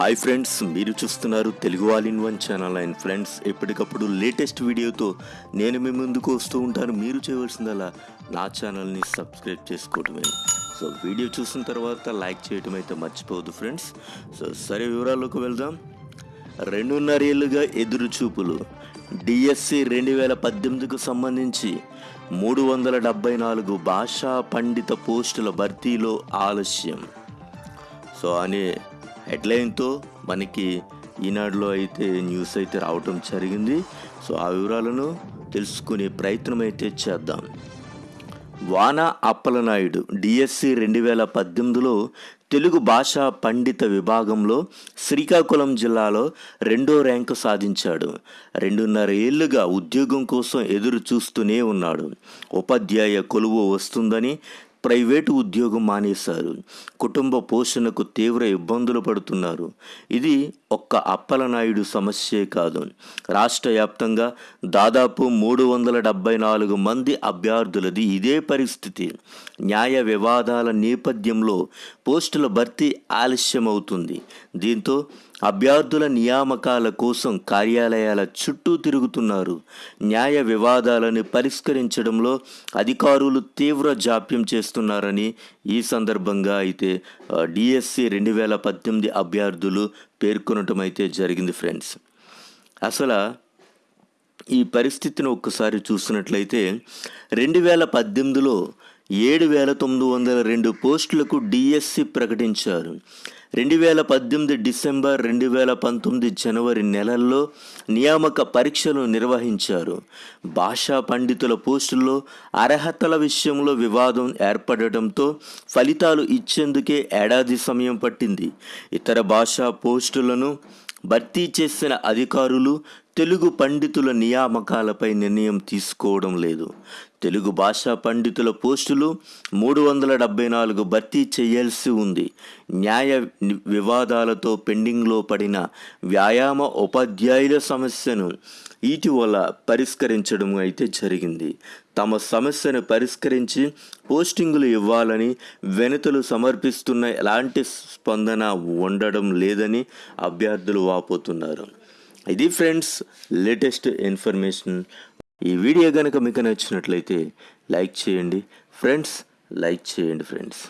Hi friends మీరు చూస్తున్నారు Telugu all in one channel and friends ఎప్పటికప్పుడు లేటెస్ట్ వీడియోతో నేను మీ ముందుకు వస్తూ ఉంటాను. మీరు చేయవలసిందల్లా నా ఛానల్ని సబ్స్క్రైబ్ చేసుకోవటమే. సో వీడియో చూసిన తర్వాత లైక్ చేయటం అయితే మర్చిపోవద్దు ఫ్రెండ్స్ సో సరే వివరాల్లోకి వెళ్దాం. రెండున్నర ఏళ్ళుగా ఎదురు చూపులు డిఎస్సి రెండు వేల పద్దెనిమిదికు సంబంధించి మూడు వందల డెబ్బై నాలుగు భాషా పండిత పోస్టుల భర్తీలో ఆలస్యం. సో అనే హెడ్లైన్తో మనకి ఈనాడులో అయితే న్యూస్ అయితే రావటం జరిగింది. సో ఆ వివరాలను తెలుసుకునే ప్రయత్నం అయితే చేద్దాం. వాన అప్పలనాయుడు డిఎస్సి రెండు వేల పద్దెనిమిదిలో తెలుగు భాషా పండిత విభాగంలో శ్రీకాకుళం జిల్లాలో రెండో ర్యాంకు సాధించాడు. రెండున్నర ఏళ్ళుగా ఉద్యోగం కోసం ఎదురు చూస్తూనే ఉన్నాడు. ఉపాధ్యాయ కొలువు వస్తుందని ప్రైవేటు ఉద్యోగం మానేశారు. కుటుంబ పోషణకు తీవ్ర ఇబ్బందులు పడుతున్నారు. ఇది ఒక్క అప్పలనాయుడు సమస్యే కాదు. రాష్ట్ర వ్యాప్తంగా దాదాపు మూడు వందల డెబ్బై నాలుగు మంది అభ్యర్థులది ఇదే పరిస్థితి. న్యాయ వివాదాల నేపథ్యంలో పోస్టుల భర్తీ ఆలస్యమవుతుంది. దీంతో అభ్యర్థుల నియామకాల కోసం కార్యాలయాల చుట్టూ తిరుగుతున్నారు. న్యాయ వివాదాలను పరిష్కరించడంలో అధికారులు తీవ్ర జాప్యం చేస్తున్నారని ఈ సందర్భంగా అయితే డిఎస్సి రెండు వేల పద్దెనిమిది అభ్యర్థులు పేర్కొనటం అయితే జరిగింది ఫ్రెండ్స్. అసలు ఈ పరిస్థితిని ఒక్కసారి చూసినట్లయితే రెండు వేల పద్దెనిమిదిలో ఏడు వేల తొమ్మిది వందల రెండు పోస్టులకు డిఎస్సి ప్రకటించారు. రెండు వేల పద్దెనిమిది డిసెంబర్ రెండు వేల పంతొమ్మిది జనవరి నెలల్లో నియామక పరీక్షలు నిర్వహించారు. భాషా పండితుల పోస్టుల్లో అర్హతల విషయంలో వివాదం ఏర్పడటంతో ఫలితాలు ఇచ్చేందుకే ఏడాది సమయం పట్టింది. ఇతర భాషా పోస్టులను భర్తీ చేసిన అధికారులు తెలుగు పండితుల నియామకాలపై నిర్ణయం తీసుకోవడం లేదు. తెలుగు భాషా పండితుల పోస్టులు మూడు వందల డెబ్బై నాలుగు భర్తీ చేయాల్సి ఉంది. న్యాయ వివాదాలతో పెండింగ్లో పడిన వ్యాయామ ఉపాధ్యాయుల సమస్యను ఇటీవల పరిష్కరించడం అయితే జరిగింది. తమ సమస్యను పరిష్కరించి పోస్టింగులు ఇవ్వాలని వెనుతలు సమర్పిస్తున్న ఎలాంటి స్పందన ఉండడం లేదని అభ్యర్థులు వాపోతున్నారు. ఇది ఫ్రెండ్స్ లేటెస్ట్ ఇన్ఫర్మేషన్. ఈ వీడియో కనుక మీకు నచ్చినట్లయితే లైక్ చేయండి. ఫ్రెండ్స్ లైక్ చేయండి ఫ్రెండ్స్.